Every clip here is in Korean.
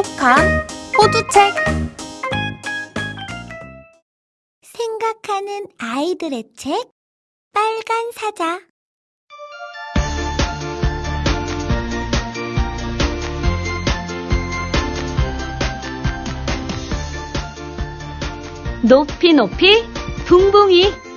똑똑한 호두책. 생각하는 아이들의 책 빨간 사자. 높이 높이 붕붕이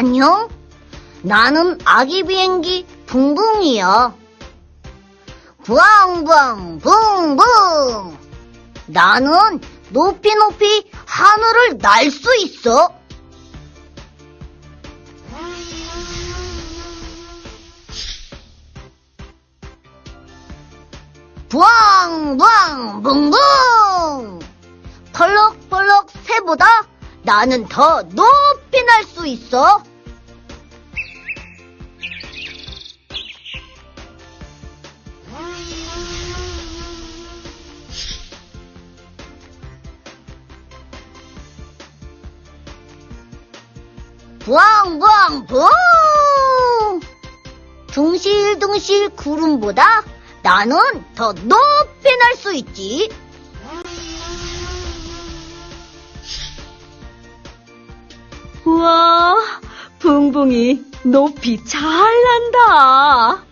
안녕? 나는 아기 비행기 붕붕이야. 부앙부앙 붕붕. 나는 높이 높이 하늘을 날 수 있어. 부앙부앙 붕붕. 펄럭펄럭 새보다 나는 더 높이 날 수 있어. 부엉부엉 붕! 둥실둥실 구름보다 나는 더 높이 날 수 있지. 우와 붕붕이 높이 잘 난다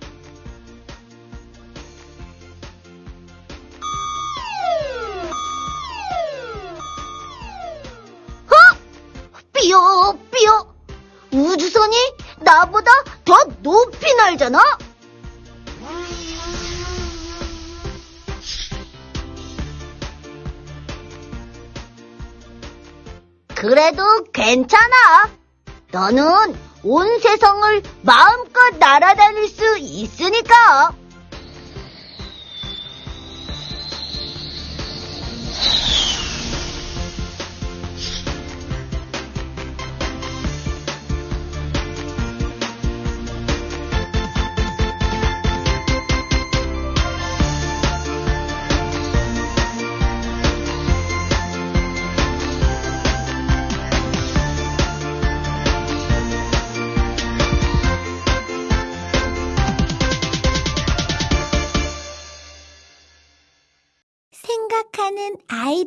삐요 삐요 우주선이 나보다 더 높이 날잖아. 그래도 괜찮아. 너는 온 세상을 마음껏 날아다닐 수 있으니까.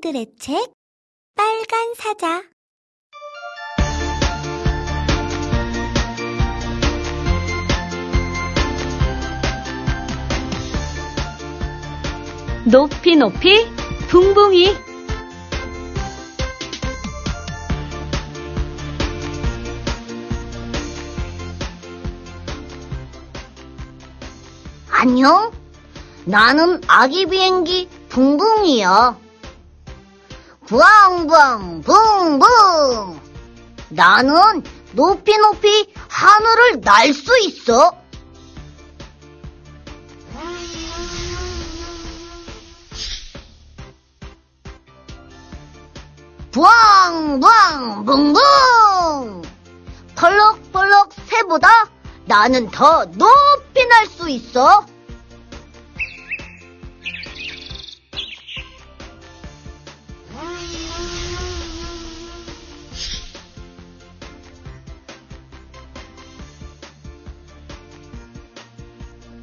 아이들의 책 빨간 사자 높이 높이 붕붕이 안녕? 나는 아기 비행기 붕붕이야. 부앙부앙 붕붕. 나는 높이 높이 하늘을 날 수 있어. 부앙부앙 붕붕. 펄럭펄럭 새보다 나는 더 높이 날 수 있어.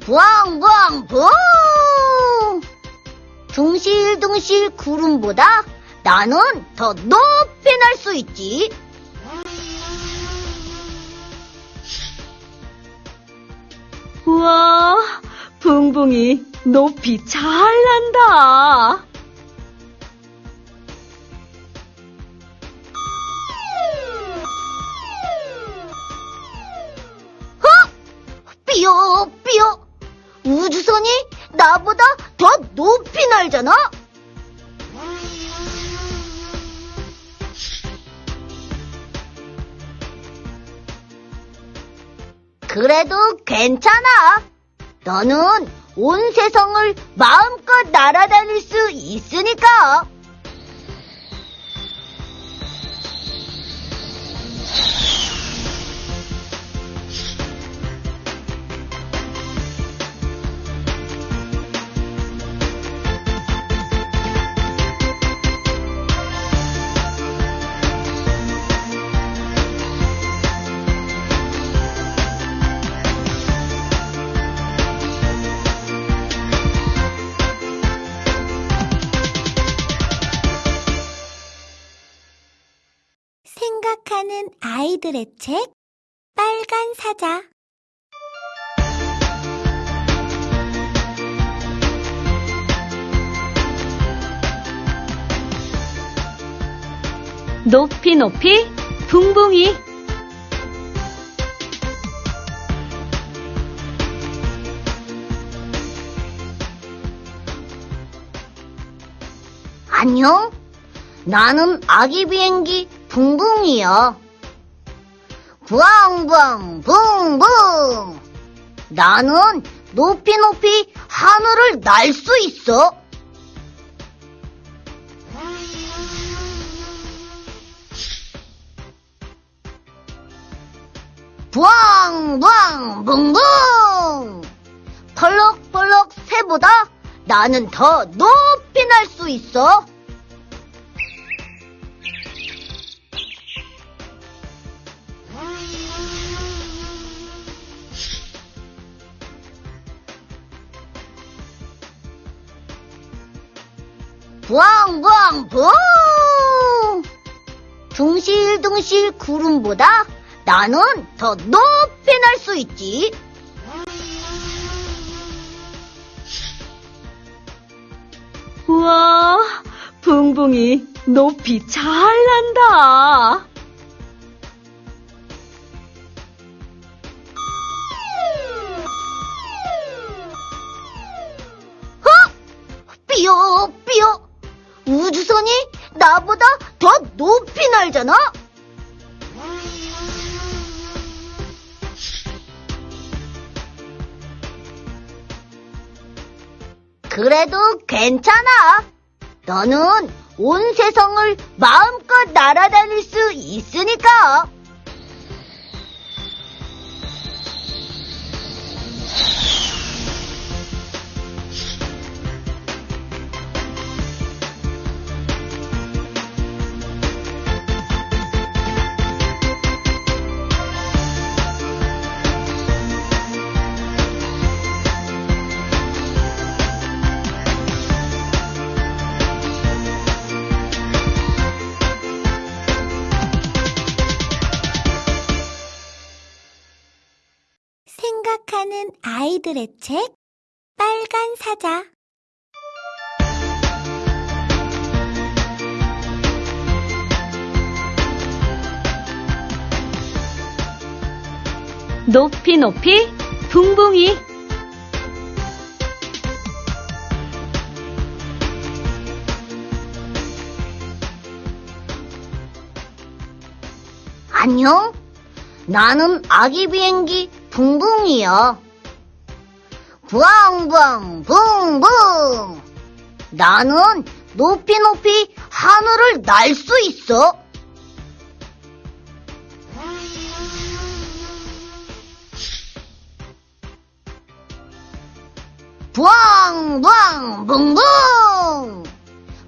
부엉부엉 붕! 둥실둥실 구름보다 나는 더 높이 날 수 있지. 우와 붕붕이 높이 잘 난다 우주선이 나보다 더 높이 날잖아. 그래도 괜찮아. 너는 온 세상을 마음껏 날아다닐 수 있으니까. 생각하는 아이들의 책 빨간 사자 높이 높이 붕붕이 안녕? 나는 아기 비행기 붕붕이야. 부엉부엉 붕붕. 나는 높이 높이 하늘을 날 수 있어. 부엉부엉 붕붕. 펄럭펄럭 새보다 나는 더 높이 날 수 있어. 붕! 둥실둥실 구름보다 나는 더 높이 날 수 있지. 우와, 붕붕이 높이 잘 난다. 삐요, 삐요. 우주선이 나보다 더 높이 날잖아? 그래도 괜찮아. 너는 온 세상을 마음껏 날아다닐 수 있으니까. 생각하는 아이들의 책 빨간 사자 높이 높이 붕붕이 안녕? 나는 아기 비행기 붕붕이야. 부엉부엉 붕붕. 나는 높이 높이 하늘을 날 수 있어. 부엉부엉 붕붕.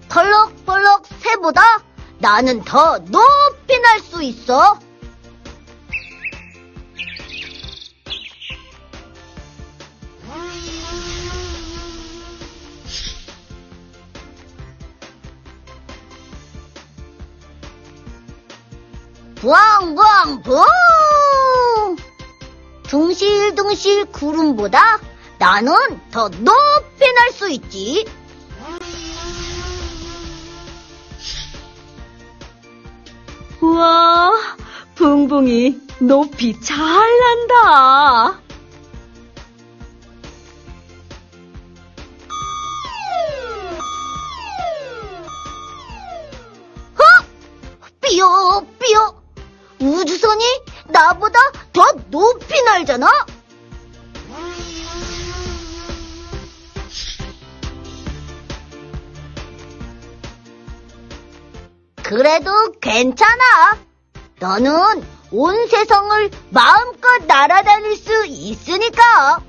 펄럭펄럭 새보다 나는 더 높이 날 수 있어. 부엉부엉 붕! 둥실둥실 구름보다 나는 더 높이 날 수 있지. 우와, 붕붕이 높이 잘 난다. 나보다 더 높이 날잖아? 그래도 괜찮아. 너는 온 세상을 마음껏 날아다닐 수 있으니까.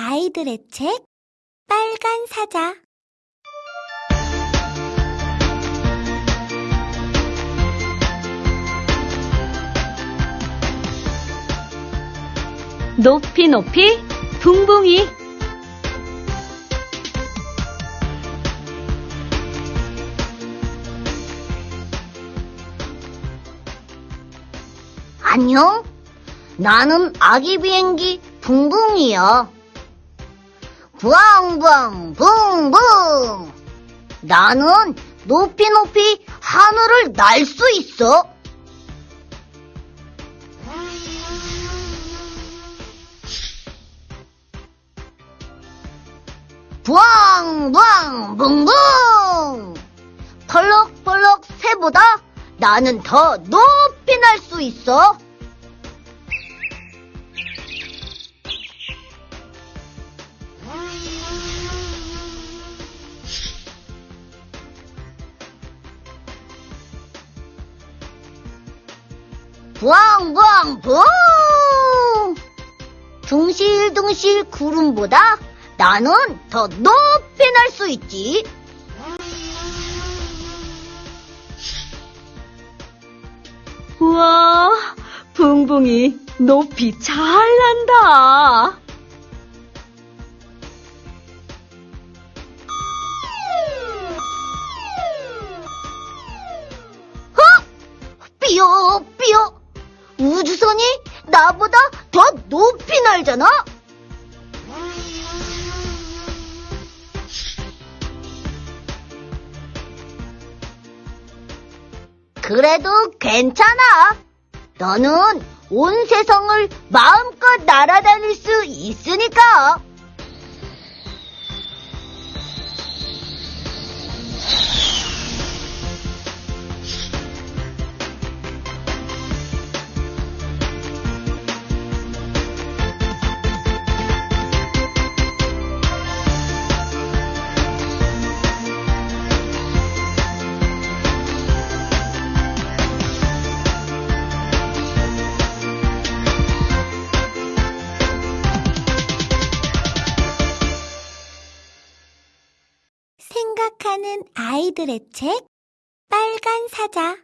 아이들의 책 빨간 사자 높이 높이 붕붕이 안녕? 나는 아기 비행기 붕붕이야. 부앙부앙 붕붕. 나는 높이 높이 하늘을 날 수 있어. 부앙부앙 붕붕. 펄럭펄럭 새보다 나는 더 높이 날 수 있어. 부엉부엉 붕! 둥실둥실 구름보다 나는 더 높이 날 수 있지. 우와, 붕붕이 높이 잘 난다. 삐요, 삐요. 우주선이 나보다 더 높이 날잖아? 그래도 괜찮아. 너는 온 세상을 마음껏 날아다닐 수 있으니까. 아이들의 책 빨간 사자